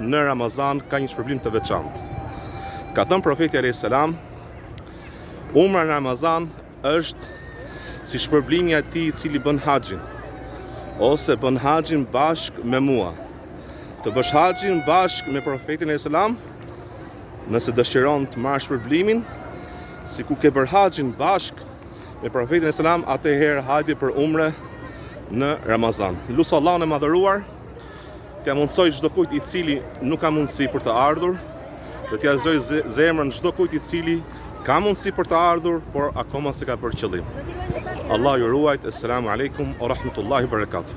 në Ramazan ka një shpërblim të veçantë. Ka thënë profeti alayhis salam, Umra në Ramazan është si shpërblimi i atij i cili bën haxhin ose bën haxhin bashkë me mua. Të bësh haxhin bashkë me profetin alayhis salam, nëse dëshiron të marrësh shpërblimin, sikur ke bërë haxhin bashkë me profetin alayhis salam, atëherë hajde për umre në Ramazan. Lus Allahun e madhëruar T'ia mundësojë çdokujt i cili nuk ka mundësi për të ardhur dhe t'ia zgjojë zemrën çdokujt i cili ka mundësi për të ardhur, por akoma s'e ka bërë qëllim. Allahu ju ruajt, esselamu alejkum ua rahmetullahi ua barakatuh.